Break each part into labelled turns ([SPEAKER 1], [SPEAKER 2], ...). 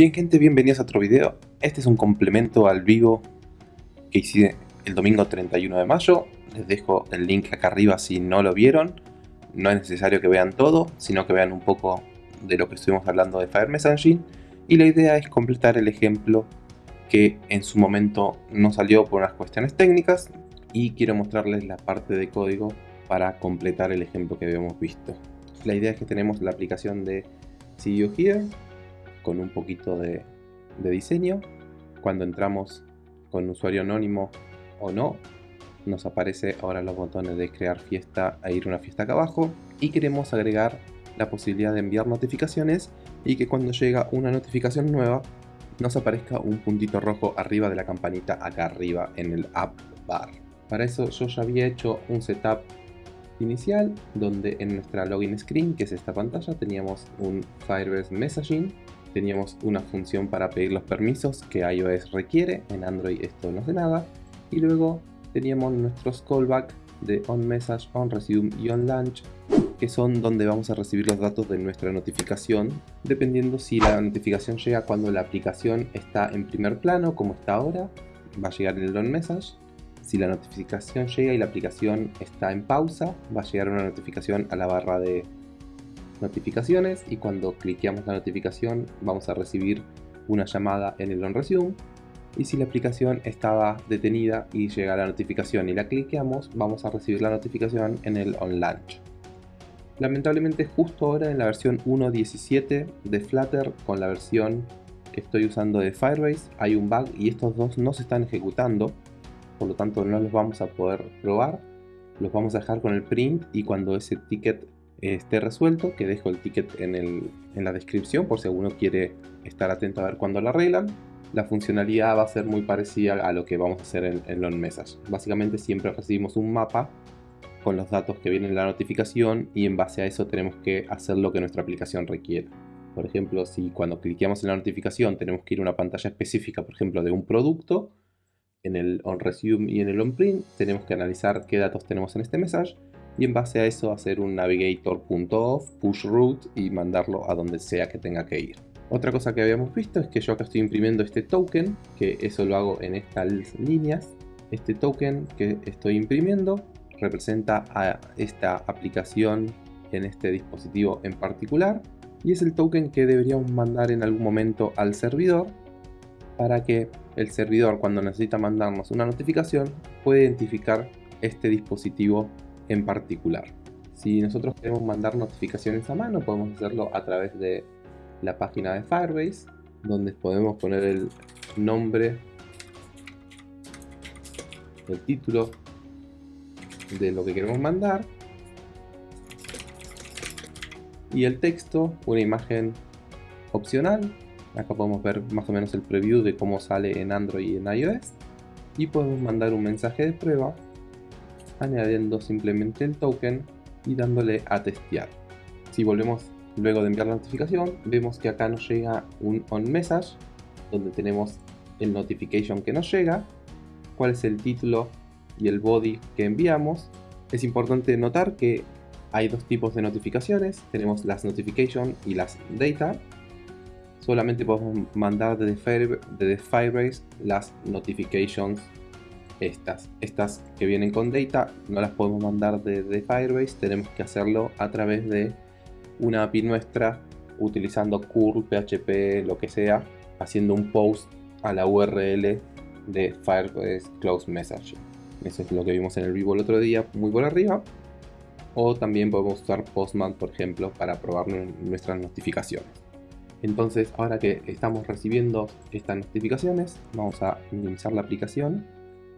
[SPEAKER 1] Bien gente, bienvenidos a otro video. Este es un complemento al vivo que hice el domingo 31 de mayo. Les dejo el link acá arriba si no lo vieron. No es necesario que vean todo, sino que vean un poco de lo que estuvimos hablando de Fire Messaging. Y la idea es completar el ejemplo que en su momento no salió por unas cuestiones técnicas. Y quiero mostrarles la parte de código para completar el ejemplo que habíamos visto. La idea es que tenemos la aplicación de See You Here con un poquito de, diseño. Cuando entramos con usuario anónimo o no, nos aparece ahora los botones de crear fiesta e ir a una fiesta acá abajo y queremos agregar la posibilidad de enviar notificaciones y que cuando llega una notificación nueva nos aparezca un puntito rojo arriba de la campanita acá arriba en el app bar. Para eso yo ya había hecho un setup inicial donde en nuestra login screen, que es esta pantalla, teníamos un Firebase Messaging teníamos una función para pedir los permisos que iOS requiere, en Android esto no hace nada, y luego teníamos nuestros callback de onMessage, onResume y onLaunch, que son donde vamos a recibir los datos de nuestra notificación, dependiendo si la notificación llega cuando la aplicación está en primer plano, como está ahora, va a llegar el onMessage, si la notificación llega y la aplicación está en pausa, va a llegar una notificación a la barra de notificaciones y cuando cliqueamos la notificación vamos a recibir una llamada en el OnResume y si la aplicación estaba detenida y llega la notificación y la cliqueamos vamos a recibir la notificación en el OnLaunch. Lamentablemente justo ahora en la versión 1.17 de Flutter con la versión que estoy usando de Firebase hay un bug y estos dos no se están ejecutando. Por lo tanto no los vamos a poder probar. Los vamos a dejar con el print y cuando ese ticket esté resuelto, que dejo el ticket en, la descripción por si alguno quiere estar atento a ver cuándo lo arreglan. La funcionalidad va a ser muy parecida a lo que vamos a hacer en, en Long Message. Básicamente siempre recibimos un mapa con los datos que vienen en la notificación y en base a eso tenemos que hacer lo que nuestra aplicación requiere. Por ejemplo, si cuando cliqueamos en la notificación tenemos que ir a una pantalla específica, por ejemplo, de un producto, en el onResume y en el onPrint tenemos que analizar qué datos tenemos en este message y en base a eso hacer un navigator.off, push route y mandarlo a donde sea que tenga que ir. Otra cosa que habíamos visto es que yo acá estoy imprimiendo este token, que eso lo hago en estas líneas. Este token que estoy imprimiendo representa a esta aplicación en este dispositivo en particular y es el token que deberíamos mandar en algún momento al servidor para que el servidor cuando necesita mandarnos una notificación pueda identificar este dispositivo en particular. Si nosotros queremos mandar notificaciones a mano, podemos hacerlo a través de la página de Firebase, donde podemos poner el nombre, el título de lo que queremos mandar y el texto, una imagen opcional. Acá podemos ver más o menos el preview de cómo sale en Android y en iOS. Y podemos mandar un mensaje de prueba añadiendo simplemente el token y dándole a testear. Si volvemos luego de enviar la notificación, vemos que acá nos llega un onMessage, donde tenemos el notification que nos llega, cuál es el título y el body que enviamos. Es importante notar que hay dos tipos de notificaciones, tenemos las notification y las data. Solamente podemos mandar desde Firebase las notifications estas. Estas que vienen con data no las podemos mandar desde Firebase, tenemos que hacerlo a través de una API nuestra utilizando curl, PHP, lo que sea, haciendo un post a la URL de Firebase Close Message. Eso es lo que vimos en el vivo el otro día, muy por arriba. O también podemos usar Postman, por ejemplo, para probar nuestras notificaciones. Entonces, ahora que estamos recibiendo estas notificaciones, vamos a minimizar la aplicación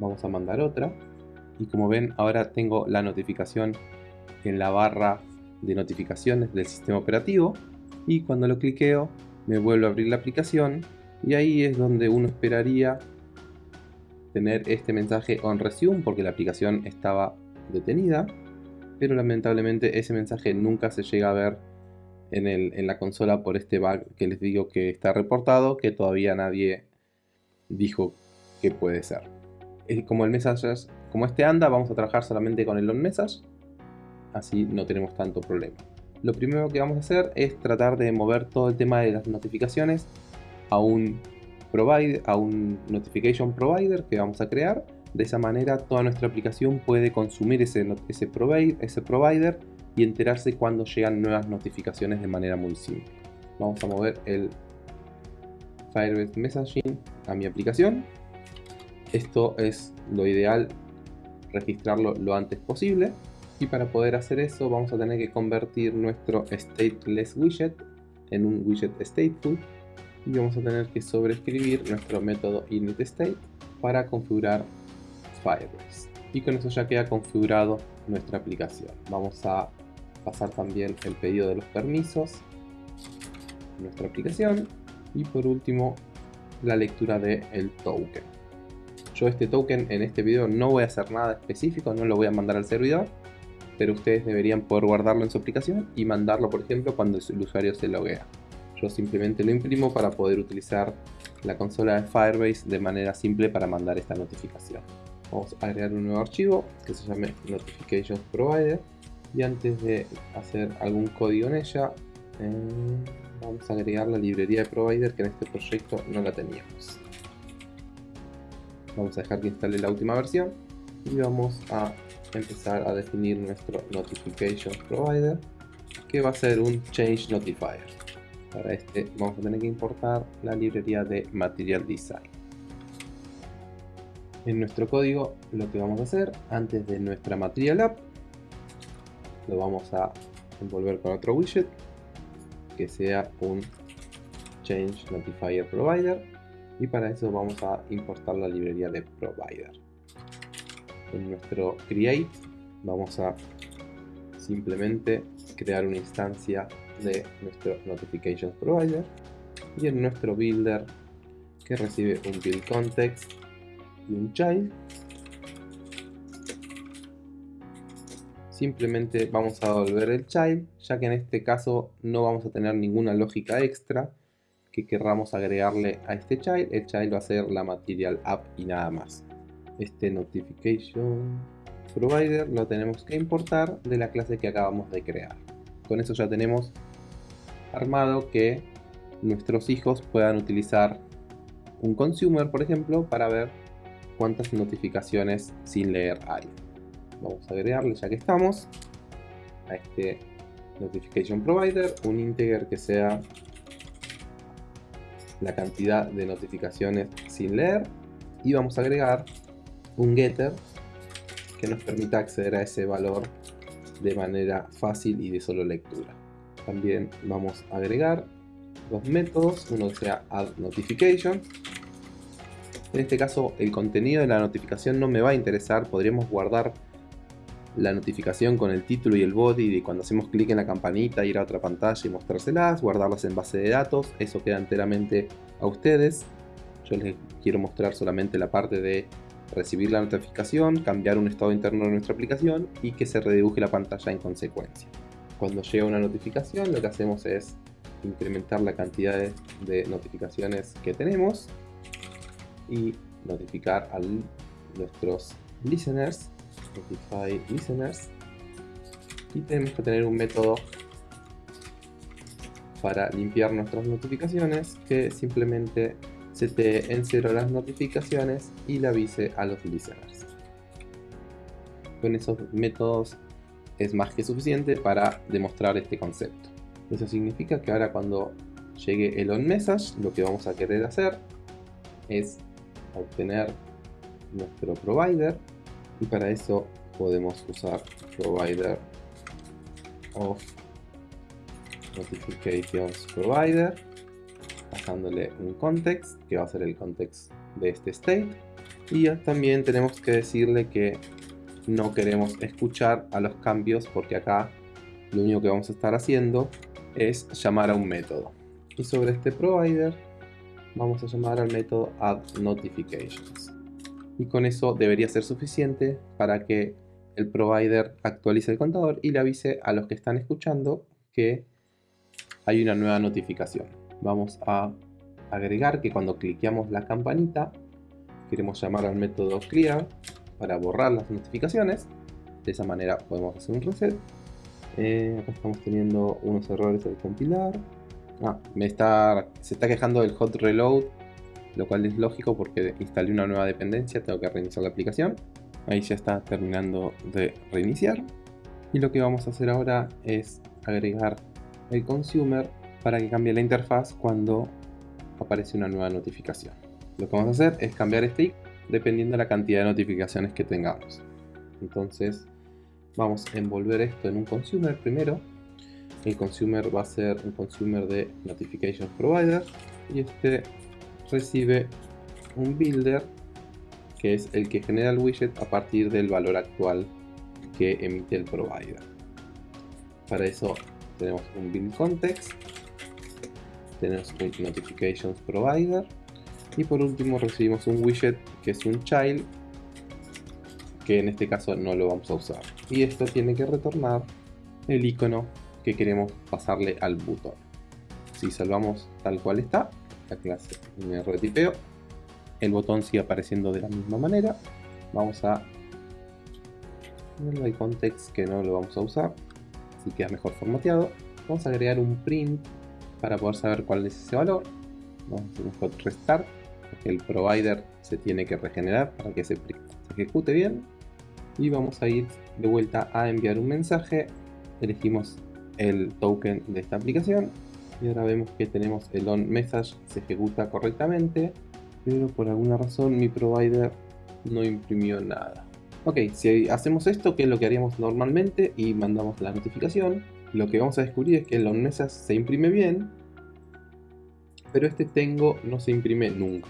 [SPEAKER 1] vamos a mandar otra. Y como ven ahora tengo la notificación en la barra de notificaciones del sistema operativo. Y cuando lo cliqueo me vuelve a abrir la aplicación. Y ahí es donde uno esperaría tener este mensaje on resume porque la aplicación estaba detenida. Pero lamentablemente ese mensaje nunca se llega a ver en, el, en la consola por este bug que les digo que está reportado que todavía nadie dijo que puede ser como el message, como este anda, vamos a trabajar solamente con el on message, así no tenemos tanto problema. Lo primero que vamos a hacer es tratar de mover todo el tema de las notificaciones a un, a un notification provider que vamos a crear. De esa manera toda nuestra aplicación puede consumir ese, ese, ese provider y enterarse cuando llegan nuevas notificaciones de manera muy simple. Vamos a mover el Firebase Messaging a mi aplicación. Esto es lo ideal, registrarlo lo antes posible. Y para poder hacer eso vamos a tener que convertir nuestro stateless widget en un widget stateful y vamos a tener que sobreescribir nuestro método initState para configurar Firebase. Y con eso ya queda configurado nuestra aplicación. Vamos a pasar también el pedido de los permisos nuestra aplicación y por último la lectura del el token. Yo este token en este video no voy a hacer nada específico, no lo voy a mandar al servidor, pero ustedes deberían poder guardarlo en su aplicación y mandarlo por ejemplo cuando el usuario se loguea. Yo simplemente lo imprimo para poder utilizar la consola de Firebase de manera simple para mandar esta notificación. Vamos a agregar un nuevo archivo que se llame Notifications Provider y antes de hacer algún código en ella eh, vamos a agregar la librería de provider que en este proyecto no la teníamos. Vamos a dejar que instale la última versión y vamos a empezar a definir nuestro Notifications Provider que va a ser un Change Notifier. Para este vamos a tener que importar la librería de Material Design. En nuestro código lo que vamos a hacer antes de nuestra Material App lo vamos a envolver con otro widget que sea un Change Notifier Provider y para eso vamos a importar la librería de Provider. En nuestro Create vamos a simplemente crear una instancia de nuestro Notifications Provider y en nuestro Builder que recibe un Build Context y un Child simplemente vamos a devolver el child, ya que en este caso no vamos a tener ninguna lógica extra que querramos agregarle a este child. El child va a ser la material app y nada más. Este notification provider lo tenemos que importar de la clase que acabamos de crear. Con eso ya tenemos armado que nuestros hijos puedan utilizar un consumer, por ejemplo, para ver cuántas notificaciones sin leer hay vamos a agregarle ya que estamos a este notification provider un integer que sea la cantidad de notificaciones sin leer. Y vamos a agregar un getter que nos permita acceder a ese valor de manera fácil y de solo lectura. También vamos a agregar dos métodos uno que sea add notification. En este caso el contenido de la notificación no me va a interesar podríamos guardar la notificación con el título y el body de cuando hacemos clic en la campanita, ir a otra pantalla y mostrárselas, guardarlas en base de datos, eso queda enteramente a ustedes. Yo les quiero mostrar solamente la parte de recibir la notificación, cambiar un estado interno de nuestra aplicación y que se redibuje la pantalla en consecuencia. Cuando llega una notificación lo que hacemos es incrementar la cantidad de notificaciones que tenemos y notificar a nuestros listeners Spotify Listeners y tenemos que tener un método para limpiar nuestras notificaciones que simplemente setee en cero las notificaciones y le avise a los listeners. Con esos métodos es más que suficiente para demostrar este concepto. Eso significa que ahora cuando llegue el on message lo que vamos a querer hacer es obtener nuestro provider y para eso podemos usar provider of notifications provider pasándole un context que va a ser el context de este state. Y también tenemos que decirle que no queremos escuchar a los cambios porque acá lo único que vamos a estar haciendo es llamar a un método. Y sobre este provider vamos a llamar al método add notifications y con eso debería ser suficiente para que el provider actualice el contador y le avise a los que están escuchando que hay una nueva notificación. Vamos a agregar que cuando cliqueamos la campanita queremos llamar al método clear para borrar las notificaciones. De esa manera podemos hacer un reset. Eh, acá estamos teniendo unos errores al compilar. Ah, me está, se está quejando del hot reload, lo cual es lógico porque instalé una nueva dependencia, tengo que reiniciar la aplicación. Ahí ya está terminando de reiniciar. Y lo que vamos a hacer ahora es agregar el consumer para que cambie la interfaz cuando aparece una nueva notificación. Lo que vamos a hacer es cambiar este dependiendo de la cantidad de notificaciones que tengamos. Entonces vamos a envolver esto en un consumer primero. El consumer va a ser un consumer de Notification Provider y este recibe un builder que es el que genera el widget a partir del valor actual que emite el provider. Para eso tenemos un build context, tenemos un notifications provider y por último recibimos un widget que es un child que en este caso no lo vamos a usar y esto tiene que retornar el icono que queremos pasarle al botón si salvamos tal cual está la clase me retipeo. El botón sigue apareciendo de la misma manera. Vamos a el context que no lo vamos a usar así queda mejor formateado. Vamos a agregar un print para poder saber cuál es ese valor. Vamos a hacer un hot restart el provider se tiene que regenerar para que se, se ejecute bien. Y vamos a ir de vuelta a enviar un mensaje. Elegimos el token de esta aplicación y ahora vemos que tenemos el on message se ejecuta correctamente pero por alguna razón mi provider no imprimió nada. Ok, si hacemos esto que es lo que haríamos normalmente y mandamos la notificación. Lo que vamos a descubrir es que el on message se imprime bien pero este tengo no se imprime nunca.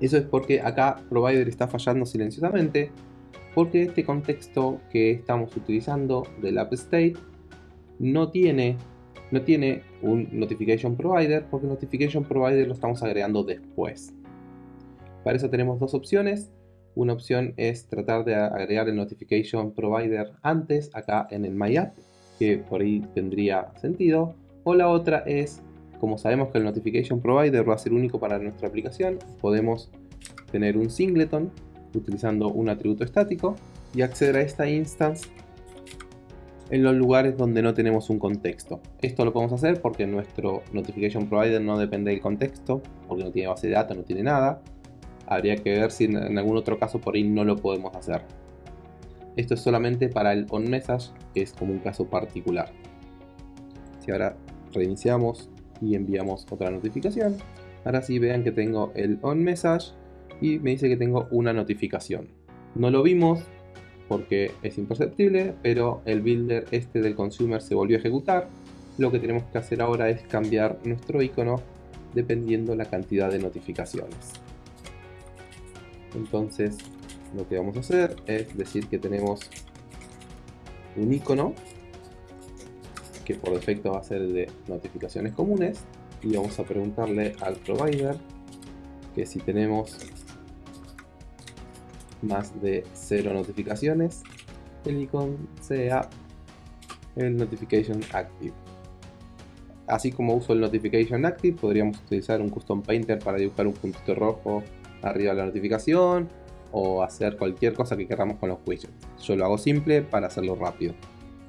[SPEAKER 1] Eso es porque acá provider está fallando silenciosamente porque este contexto que estamos utilizando del app state no tiene, no tiene un notification provider porque notification provider lo estamos agregando después. Para eso tenemos dos opciones. Una opción es tratar de agregar el notification provider antes acá en el my app, que por ahí tendría sentido. O la otra es, como sabemos que el notification provider va a ser único para nuestra aplicación, podemos tener un singleton utilizando un atributo estático y acceder a esta instance en los lugares donde no tenemos un contexto. Esto lo podemos hacer porque nuestro Notification Provider no depende del contexto, porque no tiene base de datos, no tiene nada. Habría que ver si en algún otro caso por ahí no lo podemos hacer. Esto es solamente para el onMessage, que es como un caso particular. Si ahora reiniciamos y enviamos otra notificación, ahora sí vean que tengo el onMessage y me dice que tengo una notificación. No lo vimos porque es imperceptible, pero el builder este del consumer se volvió a ejecutar. Lo que tenemos que hacer ahora es cambiar nuestro icono dependiendo la cantidad de notificaciones. Entonces lo que vamos a hacer es decir que tenemos un icono que por defecto va a ser de notificaciones comunes y vamos a preguntarle al provider que si tenemos más de 0 notificaciones, el icono sea el Notification Active. Así como uso el Notification Active, podríamos utilizar un Custom Painter para dibujar un puntito rojo arriba de la notificación o hacer cualquier cosa que queramos con los widgets. Yo lo hago simple para hacerlo rápido,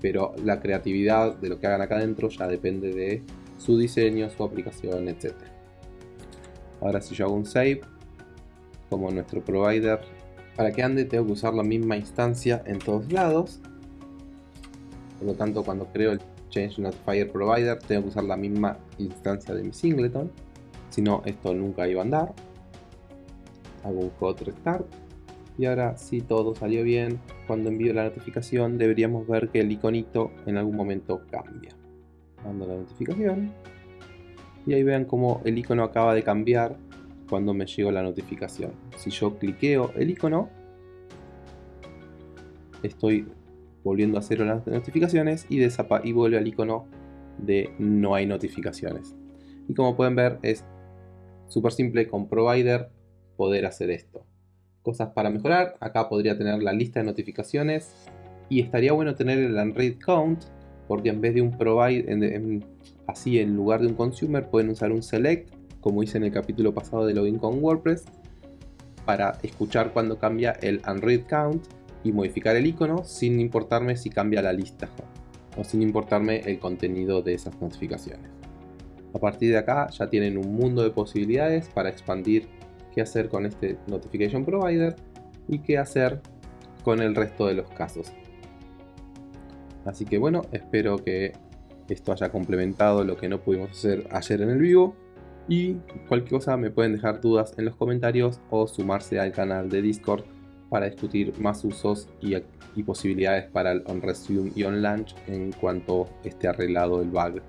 [SPEAKER 1] pero la creatividad de lo que hagan acá adentro ya depende de su diseño, su aplicación, etc. Ahora si yo hago un save, como nuestro provider para que ande tengo que usar la misma instancia en todos lados. Por lo tanto, cuando creo el Change Notifier Provider, tengo que usar la misma instancia de mi singleton. Si no, esto nunca iba a andar. Hago un hot restart. Y ahora, si todo salió bien, cuando envío la notificación, deberíamos ver que el iconito en algún momento cambia. Mando la notificación. Y ahí vean cómo el icono acaba de cambiar cuando me llegó la notificación. Si yo cliqueo el icono, estoy volviendo a cero las notificaciones y, y vuelve al icono de no hay notificaciones. Y como pueden ver es súper simple con provider poder hacer esto. Cosas para mejorar, acá podría tener la lista de notificaciones y estaría bueno tener el unread count porque en vez de un provider, así en lugar de un consumer pueden usar un select como hice en el capítulo pasado de login con WordPress, para escuchar cuando cambia el unread count y modificar el icono sin importarme si cambia la lista o sin importarme el contenido de esas notificaciones. A partir de acá ya tienen un mundo de posibilidades para expandir qué hacer con este Notification Provider y qué hacer con el resto de los casos. Así que bueno, espero que esto haya complementado lo que no pudimos hacer ayer en el vivo. Y cualquier cosa me pueden dejar dudas en los comentarios o sumarse al canal de Discord para discutir más usos y, posibilidades para el OnResume y OnLaunch en cuanto esté arreglado el bug.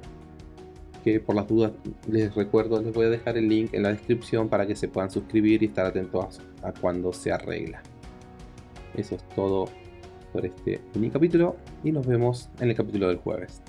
[SPEAKER 1] Que por las dudas les recuerdo, les voy a dejar el link en la descripción para que se puedan suscribir y estar atentos a cuando se arregla. Eso es todo por este mini capítulo y nos vemos en el capítulo del jueves.